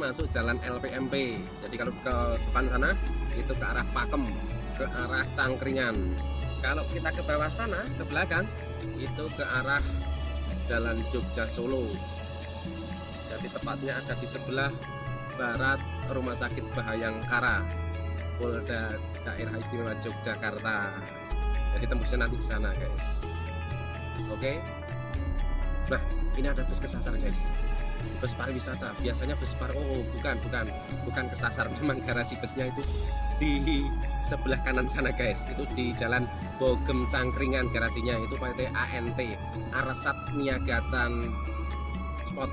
Masuk jalan LPMP. Jadi kalau ke depan sana itu ke arah Pakem, ke arah Cangkringan. Kalau kita ke bawah sana, ke belakang itu ke arah Jalan Jogja Solo. Jadi tepatnya ada di sebelah barat Rumah Sakit Bahayangkara, Polda Daerah Istimewa Yogyakarta. Jadi tembusnya nanti di sana guys. Oke. Nah, ini ada bus kesasar guys bus pariwisata. Biasanya bus par oh bukan bukan. Bukan kesasar memang garasi busnya itu di sebelah kanan sana guys. Itu di jalan Bogem Cangkringan garasinya. Itu PT ANT Arsat Niagatan Spot.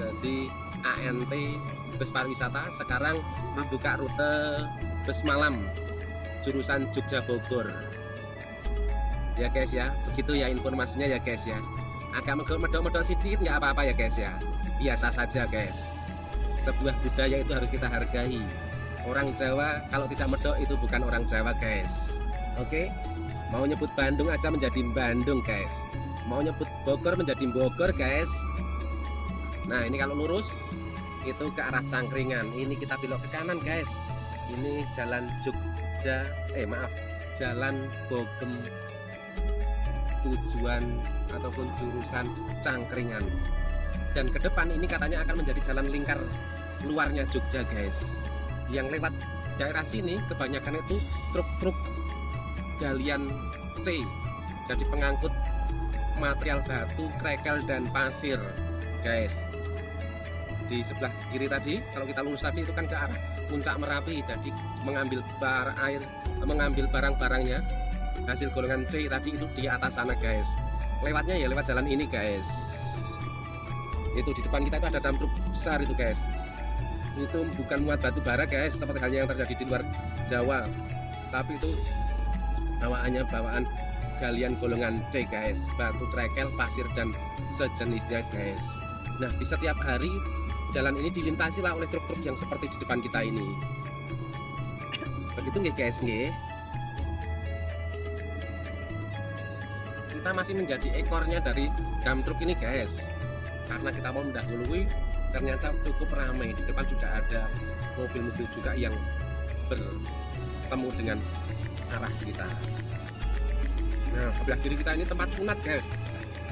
Jadi ANT bus pariwisata. Sekarang membuka rute bus malam jurusan Jogja Bogor. Ya guys ya. Begitu ya informasinya ya guys ya agak medok-medok sedikit nggak apa-apa ya guys ya. Biasa saja guys. Sebuah budaya itu harus kita hargai. Orang Jawa kalau tidak medok itu bukan orang Jawa guys. Oke? Mau nyebut Bandung aja menjadi Bandung guys. Mau nyebut Bogor menjadi Bogor guys. Nah ini kalau lurus itu ke arah Cangkringan. Ini kita belok ke kanan guys. Ini jalan Jogja eh maaf jalan Bogem. Tujuan ataupun jurusan Cangkringan. Dan ke depan ini katanya akan menjadi jalan lingkar luarnya Jogja guys. Yang lewat daerah sini kebanyakan itu truk-truk galian C. Jadi pengangkut material batu, krekel, dan pasir guys. Di sebelah kiri tadi kalau kita lurus tadi itu kan ke arah puncak Merapi. Jadi mengambil bar air mengambil barang-barangnya. Hasil golongan C tadi itu di atas sana guys lewatnya ya lewat jalan ini guys. Itu di depan kita itu ada dam truk besar itu guys. Itu bukan muat batu bara guys seperti halnya yang terjadi di luar Jawa. Tapi itu bawaannya bawaan galian golongan C guys. Batu trekel pasir dan sejenisnya guys. Nah di setiap hari jalan ini dilintasi lah oleh truk-truk yang seperti di depan kita ini. Begitu nggak guys nggih kita masih menjadi ekornya dari dam truk ini guys. Karena kita mau mendahului ternyata cukup ramai di depan sudah ada mobil-mobil juga yang bertemu dengan arah kita. Nah sebelah kiri kita ini tempat sunat guys.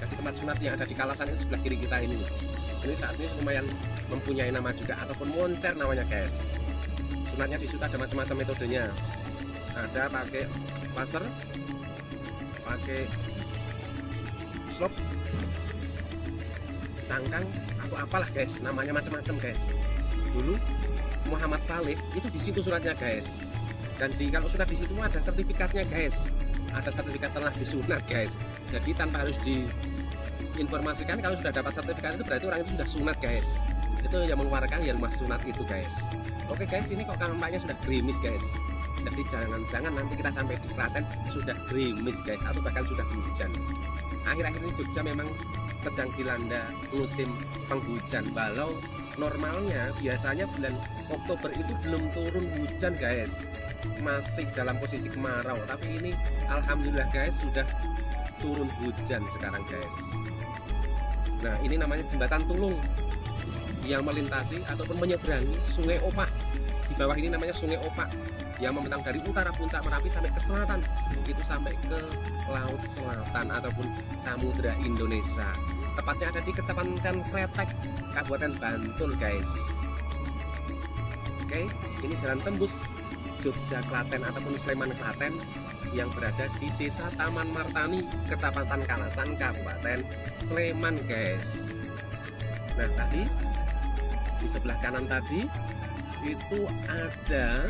Jadi tempat sunat yang ada di kalasan itu sebelah kiri kita ini. Ini saat ini lumayan mempunyai nama juga ataupun moncer namanya guys. Sunatnya di situ ada macam-macam metodenya. Ada pakai laser pakai slop tangkang aku apalah guys. Namanya macam-macam guys. Dulu Muhammad Saleh itu di situ suratnya guys. Dan di kalau sudah di situ ada sertifikatnya guys. Ada sertifikat telah disunat guys. Jadi tanpa harus diinformasikan kalau sudah dapat sertifikat itu berarti orang itu sudah sunat guys. Itu yang mengeluarkan ya rumah sunat itu guys. Oke guys ini kok kampanye sudah gerimis guys jadi jangan-jangan nanti kita sampai di Klaten sudah gerimis guys atau bahkan sudah hujan. Akhir-akhir ini Jogja memang sedang dilanda musim penghujan. Balau normalnya biasanya bulan Oktober itu belum turun hujan guys. Masih dalam posisi kemarau. Tapi ini Alhamdulillah guys sudah turun hujan sekarang guys. Nah ini namanya jembatan tulung yang melintasi ataupun menyeberangi sungai Opak di bawah ini namanya sungai Opak yang membentang dari utara puncak Merapi sampai ke selatan. Itu sampai ke laut selatan ataupun samudra Indonesia. Tepatnya ada di kecamatan Kretek Kabupaten Bantul guys. Oke ini jalan tembus Jogja Klaten ataupun Sleman Klaten yang berada di desa Taman Martani Kecamatan Kalasan Kabupaten Sleman guys. Nah tadi di sebelah kanan tadi itu ada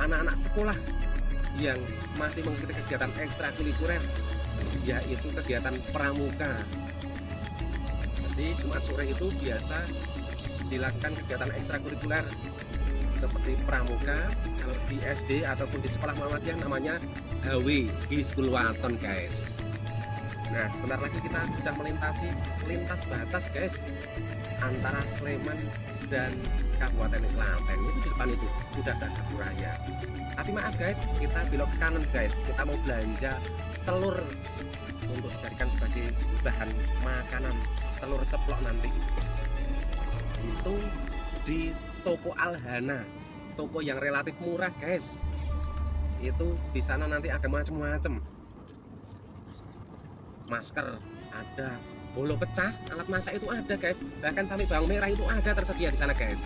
anak-anak sekolah yang masih mengikuti kegiatan ekstrakurikuler yaitu kegiatan pramuka. Jadi Jumat sore itu biasa dilakukan kegiatan ekstrakurikuler seperti pramuka kalau di SD ataupun di sekolah Muhammadiyah namanya HW Hizbul Waton guys. Nah sebentar lagi kita sudah melintasi lintas batas guys antara Sleman dan Kabupaten Klaten. Itu di depan itu sudah ada raya tapi maaf guys kita belok kanan guys. Kita mau belanja telur untuk dijadikan sebagai bahan makanan telur ceplok nanti. Itu di toko Alhana toko yang relatif murah guys. Itu di sana nanti ada macam-macam masker ada bolo pecah alat masak itu ada guys. Bahkan sampai bawang merah itu ada tersedia di sana guys.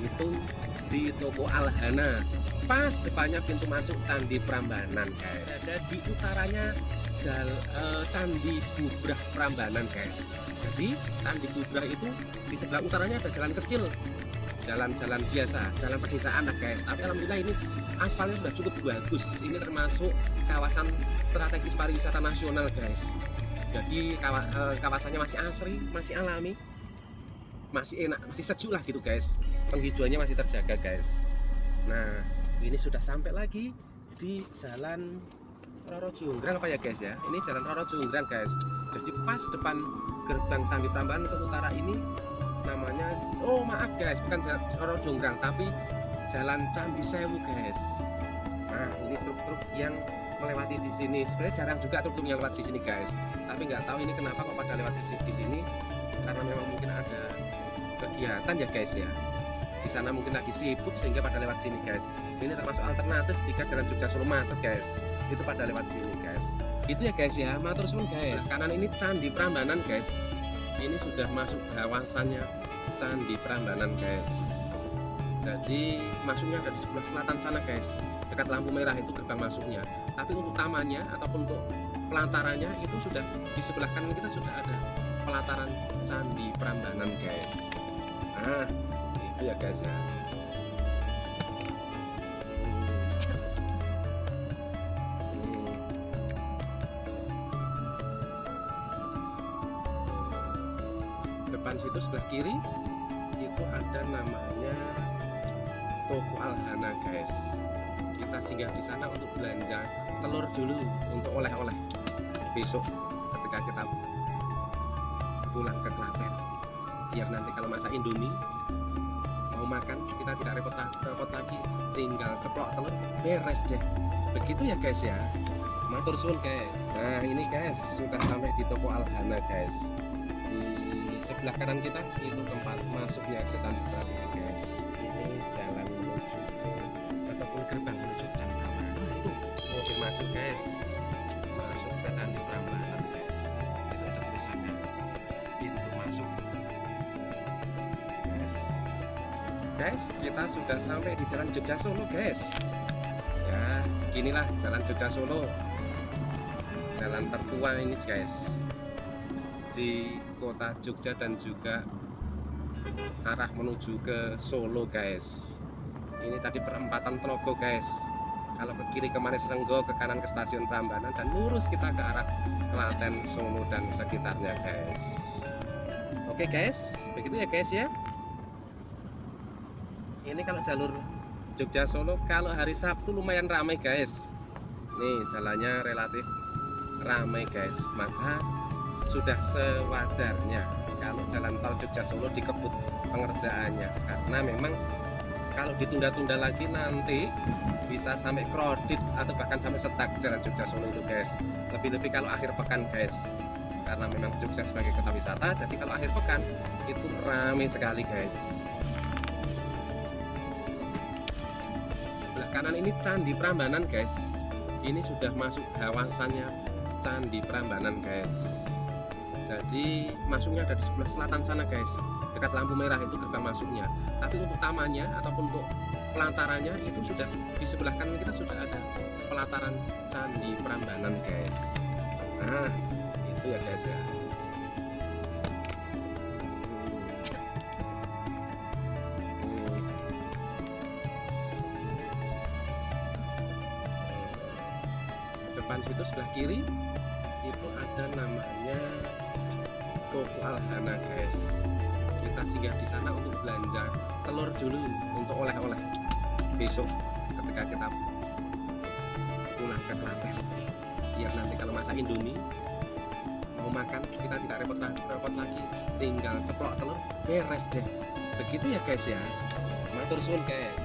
Itu di toko Alhana. Pas depannya pintu masuk Candi Prambanan guys. Ada di utaranya jal, uh, Candi Bubrah Prambanan guys. Jadi Candi Bubrah itu di sebelah utaranya ada jalan kecil. Jalan-jalan biasa jalan pedesaan lah guys. Tapi alhamdulillah ini aspalnya sudah cukup bagus. Ini termasuk kawasan strategis pariwisata nasional guys jadi eh, kawasannya masih asri masih alami. Masih enak masih sejuk lah gitu guys. Penghijauannya masih terjaga guys. Nah ini sudah sampai lagi di jalan Roro Junggrang apa ya guys ya? Ini jalan Roro Junggrang guys. Jadi pas depan gerbang Candi Tambahan ke utara ini namanya oh maaf guys bukan jalan Roro Junggrang tapi jalan Candi Sewu guys. Nah ini truk-truk yang melewati di sini. Sebenarnya jarang juga yang lewat di sini guys. Tapi nggak tahu ini kenapa kok pada lewat di sini. Karena memang mungkin ada kegiatan ya guys ya. Di sana mungkin lagi sibuk sehingga pada lewat sini guys. Ini termasuk alternatif jika jalan Jogja Solo macet guys. Itu pada lewat sini guys. Itu ya guys ya. Matur suwun guys. Kanan ini Candi Prambanan guys. Ini sudah masuk kawasannya Candi Prambanan guys. Jadi masuknya dari sebelah selatan sana guys dekat lampu merah itu gerbang masuknya. Tapi untuk tamannya ataupun untuk pelantarannya itu sudah di sebelah kanan kita sudah ada pelataran Candi Prambanan guys. Nah itu ya guys ya. Depan situ sebelah kiri itu ada namanya toko Alhana guys singgah di sana untuk belanja telur dulu untuk oleh-oleh. Besok ketika kita pulang ke Klaten biar nanti kalau masak Indomie mau makan kita tidak repot, repot lagi tinggal ceplok telur beres deh begitu ya guys ya. Matur suwun guys. Nah ini guys sudah sampai di toko Alhana guys. Di sebelah kanan kita itu tempat masuknya ke Tanjung guys. Ini jalan menuju ataupun gerbang menuju masuk guys. Masuk ke Tanjung Prambanan guys. Pintu masuk. Guys. Kita sudah sampai di jalan Jogja Solo guys. Ya inilah jalan Jogja Solo. Jalan tertua ini guys. Di kota Jogja dan juga arah menuju ke Solo guys. Ini tadi perempatan Telogo guys kalau ke kiri ke Manis Renggo ke kanan ke stasiun Prambanan dan lurus kita ke arah Klaten Solo dan sekitarnya guys. Oke guys. Begitu ya guys ya. Ini kalau jalur Jogja Solo kalau hari Sabtu lumayan ramai guys. Nih jalannya relatif ramai guys. Maka sudah sewajarnya kalau jalan tol Jogja Solo dikebut pengerjaannya. Karena memang kalau ditunda-tunda lagi nanti bisa sampai kredit atau bahkan sampai setak jalan Jogja Solo itu guys. Lebih-lebih kalau akhir pekan guys. Karena memang Jogja sebagai kota wisata jadi kalau akhir pekan itu ramai sekali guys. Sebelah kanan ini Candi Prambanan guys. Ini sudah masuk kawasannya Candi Prambanan guys. Jadi masuknya dari sebelah selatan sana guys dekat lampu merah itu gerbang masuknya. Tapi untuk tamannya ataupun untuk pelantarannya itu sudah di sebelah kanan kita sudah ada pelataran Candi Prambanan guys. Nah itu ya guys ya. Depan situ sebelah kiri itu ada namanya Toko Alhana guys kita singgah di sana untuk belanja telur dulu untuk oleh-oleh. Besok ketika kita pulang ke Klaten biar nanti kalau masak Indomie mau makan kita tidak repot-repot lagi. Tinggal ceplok telur beres deh. Begitu ya guys ya? Matur suwun guys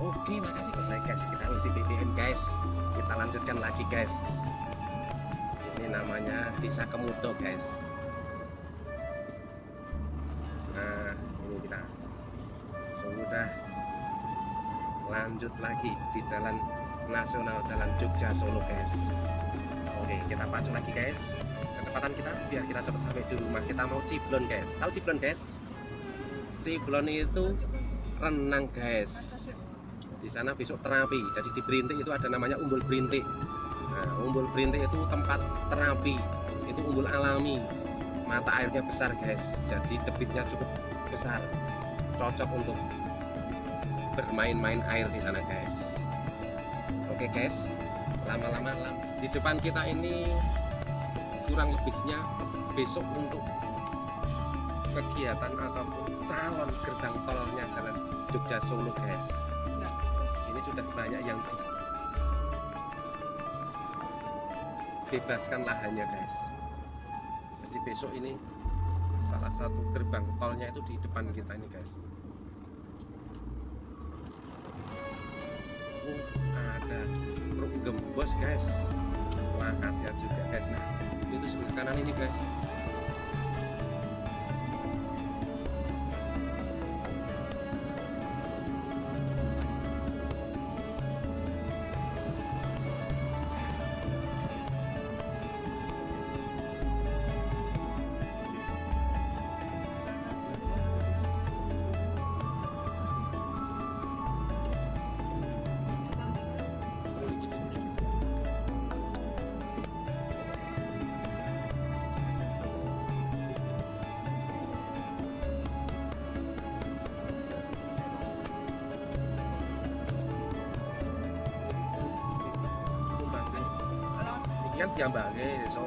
oke makasih selesai guys. Kita ngisi BBM guys. Kita lanjutkan lagi guys. Ini namanya desa Kemudo guys. Nah ini kita sudah lanjut lagi di jalan nasional jalan Jogja Solo guys. Oke kita pacu lagi guys. Kecepatan kita biar kita cepat sampai di rumah. Kita mau ciblon guys. Tahu ciblon guys? Ciblon itu renang guys di sana besok terapi. Jadi di Berintik itu ada namanya umbul Berintik nah, umbul Berintik itu tempat terapi. Itu umbul alami. Mata airnya besar guys. Jadi debitnya cukup besar. Cocok untuk bermain-main air di sana guys. Oke guys. Lama-lama di depan kita ini kurang lebihnya besok untuk kegiatan ataupun calon gerbang tolnya jalan Jogja Solo guys. Ini sudah banyak yang dibebaskan lahannya guys. Jadi besok ini salah satu gerbang tolnya itu di depan kita ini guys. Oh ada truk gembos guys. Wah kasihan juga guys. Nah itu sebelah kanan ini guys kan diambangi so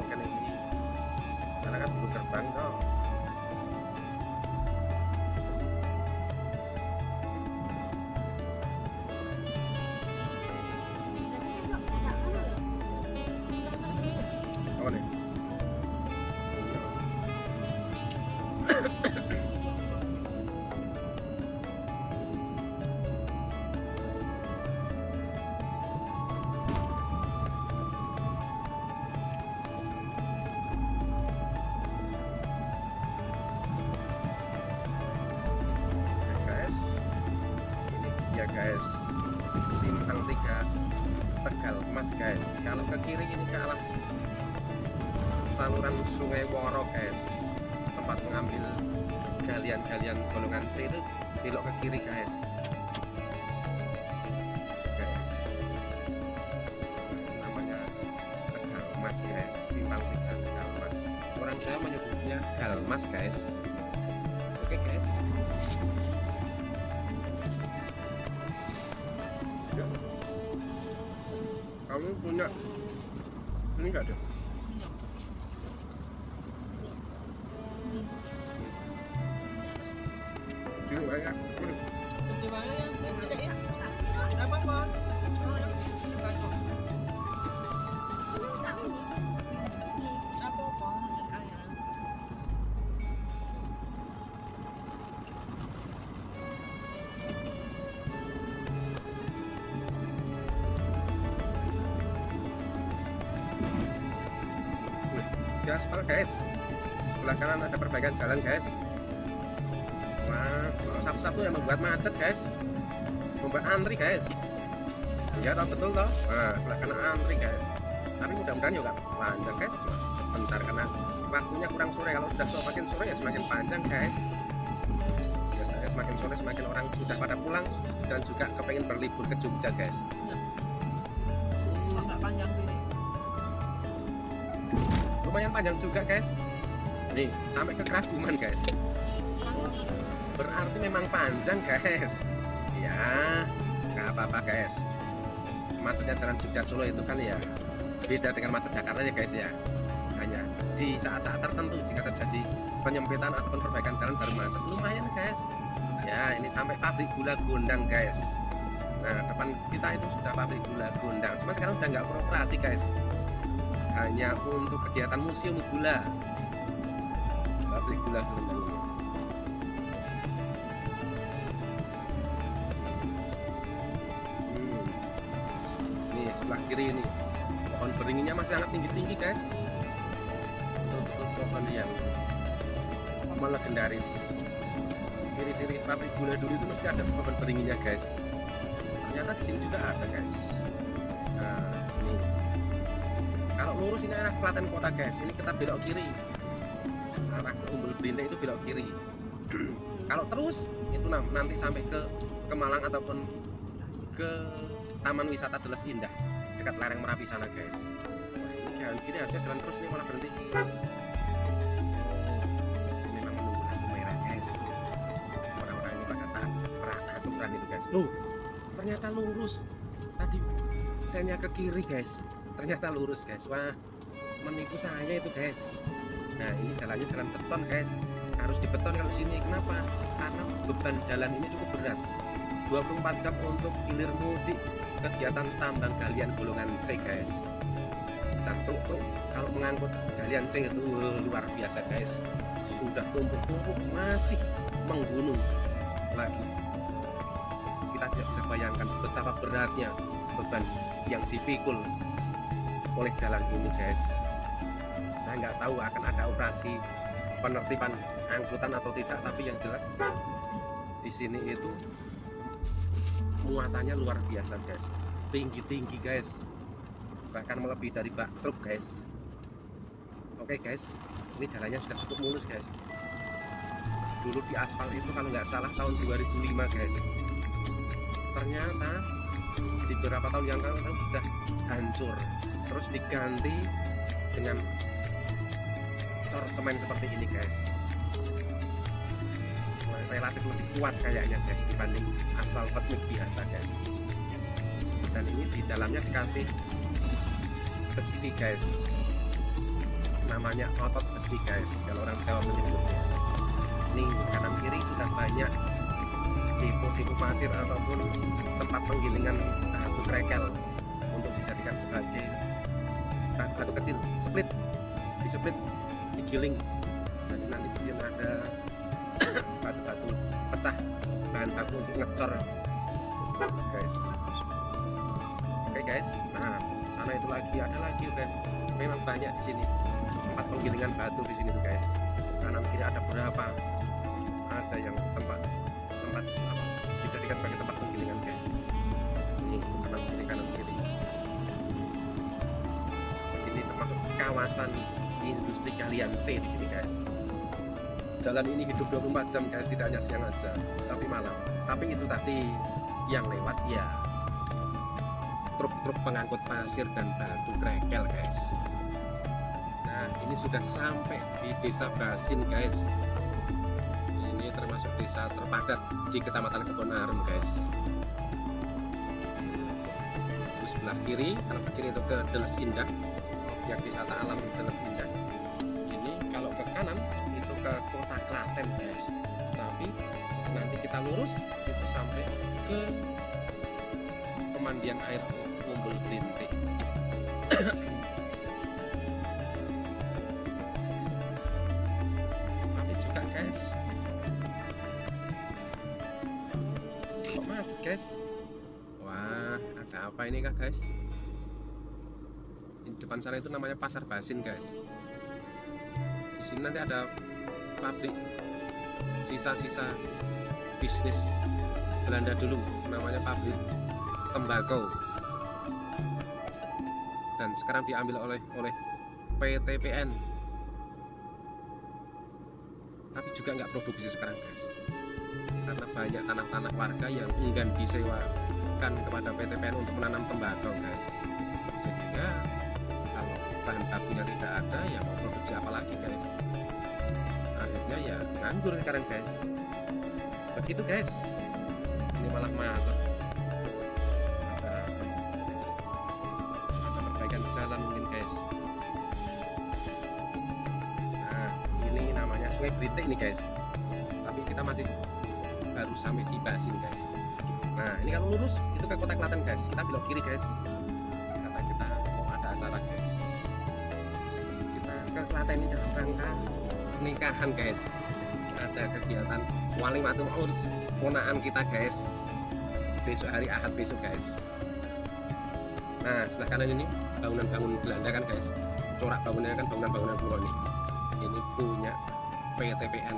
kamu punya ini enggak ada guys. Sebelah kanan ada perbaikan jalan guys. Wah, kalau Sabtu-Sabtu yang membuat macet guys. Membuat antri guys. Iya toh betul toh. Nah, sebelah kanan antri guys. Tapi mudah-mudahan juga panjang guys. Bentar karena waktunya kurang sore. Kalau sudah semakin sore ya semakin panjang guys. Biasanya semakin sore semakin orang sudah pada pulang dan juga kepengen berlibur ke Jogja guys. Lumayan panjang juga guys. Nih, sampai ke Keraguman guys. Berarti memang panjang guys. Ya, nggak apa-apa guys. Macetnya jalan Jogja Solo itu kan ya beda dengan macet Jakarta ya guys ya. Hanya di saat-saat tertentu jika terjadi penyempitan ataupun perbaikan jalan baru macet. Lumayan guys. Ya, ini sampai pabrik gula Gondang guys. Nah, depan kita itu sudah pabrik gula Gondang. Cuma sekarang udah nggak beroperasi guys hanya untuk kegiatan museum gula. Pabrik gula dulu. Hmm. ini sebelah kiri ini. Pohon beringinnya masih sangat tinggi-tinggi guys. Untuk pohon yang malah legendaris. Ciri-ciri pabrik gula dulu itu masih ada pohon beringinnya guys. Ternyata di sini juga ada guys. Arah Klaten kota guys ini kita belok kiri. Arah ke Umbul Berintik itu belok kiri. Kalau terus itu nanti sampai ke Kemalang ataupun ke Taman Wisata Deles Indah dekat lereng Merapi sana guys. Wah, ini jalan kiri harusnya jalan terus nih malah berhenti. Memang menunggu merah guys. Orang-orang ini itu guys. Loh ternyata lurus. Tadi saya ke kiri guys. Ternyata lurus guys. Wah menipu saya itu guys. Nah ini jalannya jalan beton guys. Harus dibeton kalau sini. Kenapa? Karena beban jalan ini cukup berat. 24 jam untuk hilir mudik. Kegiatan tambang galian golongan C guys. Dan tuh, tuh kalau mengangkut galian C itu luar biasa guys. Sudah tumpuk-tumpuk masih menggunung lagi. Kita tidak bisa bayangkan betapa beratnya beban yang dipikul oleh jalan ini guys saya nggak tahu akan ada operasi penertiban angkutan atau tidak tapi yang jelas di sini itu muatannya luar biasa guys. Tinggi-tinggi guys. Bahkan melebihi dari bak truk guys. Oke guys. Ini jalannya sudah cukup mulus guys. Dulu di aspal itu kalau nggak salah tahun 2005 guys. Ternyata di beberapa tahun yang lalu sudah hancur. Terus diganti dengan tor semen seperti ini guys. Relatif lebih kuat kayaknya guys dibanding aspal petmik biasa guys. Dan ini di dalamnya dikasih besi guys. Namanya otot besi guys kalau orang Jawa menyebutnya. Ini kanan kiri sudah banyak tipu-tipu pasir ataupun tempat penggilingan batu krekel untuk dijadikan sebagai batu kecil. Split di split digiling jadi nanti di sini ada batu-batu pecah. Bahan baku untuk ngecor. Guys. Oke guys. Nah sana itu lagi. Ada lagi guys. Memang banyak di sini. Tempat penggilingan batu di sini tuh guys. Kanan kiri ada berapa. Aja yang tempat tempat apa, dijadikan sebagai tempat penggilingan guys. Ini kanan kiri kanan kiri ini termasuk kawasan kalian C di sini guys. Jalan ini hidup 24 jam guys. Tidak hanya siang aja tapi malam. Tapi itu tadi yang lewat ya. Truk-truk pengangkut pasir dan batu krekel guys. Nah ini sudah sampai di desa Basin guys. Ini termasuk desa terpadat di kecamatan Kebonarum guys. Sebelah kiri ke kiri itu ke Deles Indah. Objek wisata alam Deles Indah kanan itu ke kota Klaten guys. Tapi nanti kita lurus itu sampai ke pemandian air Umbul Berintik tapi juga guys. Kok macet guys? Wah ada apa ini kah guys? Di depan sana itu namanya pasar basin guys sini nanti ada pabrik sisa-sisa bisnis Belanda dulu namanya pabrik tembakau. Dan sekarang diambil oleh oleh PTPN tapi juga nggak produksi sekarang guys. Karena banyak tanah-tanah warga yang enggan disewakan kepada PTPN untuk menanam tembakau guys bahan bakunya tidak ada ya mau produksi apa lagi guys? Akhirnya ya nganggur sekarang guys. Begitu guys. Ini malah masuk ada ada perbaikan jalan mungkin guys. Nah ini namanya sungai Beritik nih guys. Tapi kita masih baru sampai di Basin guys. Nah ini kalau lurus itu ke kota Klaten guys. Kita belok kiri guys ini dalam rangka nikahan guys. Ada kegiatan wali matur urus ponaan kita guys. Besok hari ahad besok guys. Nah sebelah kanan ini bangunan-bangunan Belanda kan guys. Corak bangunannya kan bangunan-bangunan kuno nih ini punya PTPN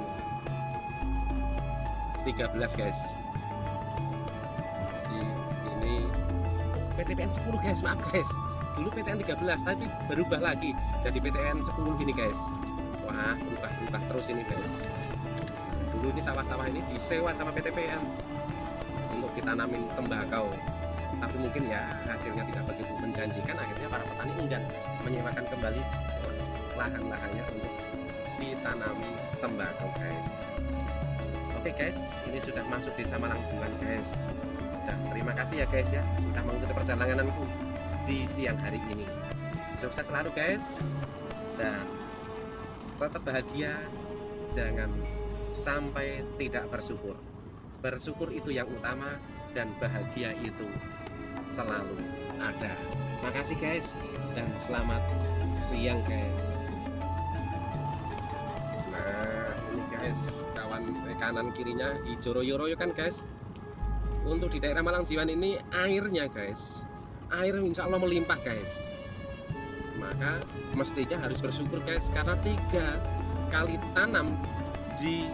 13 guys. Jadi ini PTPN 10 guys. Maaf guys dulu PTN 13 tapi berubah lagi. Jadi PTN 10 gini guys. Wah berubah-berubah terus ini guys. Dulu ini sawah-sawah ini disewa sama PTPN untuk ditanamin tembakau. Tapi mungkin ya hasilnya tidak begitu menjanjikan. Akhirnya para petani enggan menyewakan kembali lahan-lahannya untuk ditanami tembakau guys. Oke guys ini sudah masuk desa Malang Jiwan guys. Dan terima kasih ya guys ya sudah mengikuti perjalananku di siang hari ini. Sukses selalu guys. Dan tetap bahagia. Jangan sampai tidak bersyukur. Bersyukur itu yang utama dan bahagia itu selalu ada. Makasih guys dan selamat siang guys. Nah ini guys kawan kanan kirinya hijau royo-royo kan guys? Untuk di daerah Malang Jiwan ini airnya guys air insya Allah melimpah guys. Maka mestinya harus bersyukur guys karena tiga kali tanam di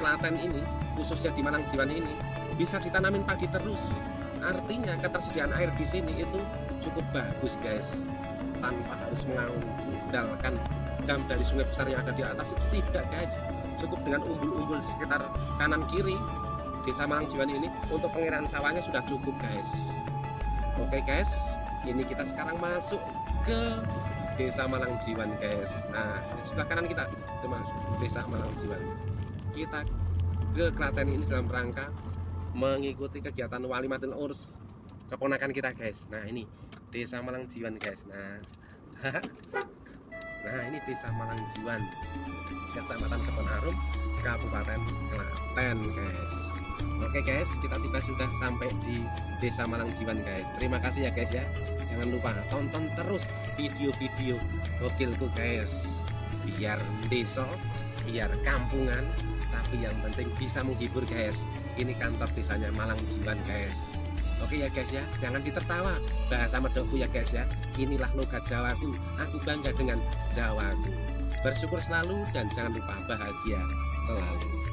Klaten ini khususnya di Malang Jiwan ini bisa ditanamin pagi terus. Artinya ketersediaan air di sini itu cukup bagus guys tanpa harus mengandalkan dam dari sungai besar yang ada di atas itu. Tidak guys cukup dengan umbul-umbul sekitar kanan kiri desa Malang Jiwan ini. Untuk pengiraan sawahnya sudah cukup guys Oke guys, ini kita sekarang masuk ke Desa Malang Jiwan guys. Nah, sebelah kanan kita itu masuk Desa Malang Jiwan. Kita ke Klaten ini dalam rangka mengikuti kegiatan Wali Matul Urs keponakan kita guys. Nah, ini Desa Malang Jiwan guys. Nah, nah ini Desa Malang Jiwan, Kecamatan Kebon Kabupaten Klaten guys. Oke guys, kita tiba sudah sampai di Desa Malang Jiwan guys. Terima kasih ya guys ya. Jangan lupa tonton terus video-video gokilku guys. Biar desa, biar kampungan, tapi yang penting bisa menghibur guys. Ini kantor desanya Malang Jiwan guys. Oke ya guys ya, jangan ditertawa bahasa medokku ya guys ya. Inilah logat Jawaku. Aku bangga dengan Jawaku. Bersyukur selalu dan jangan lupa bahagia selalu.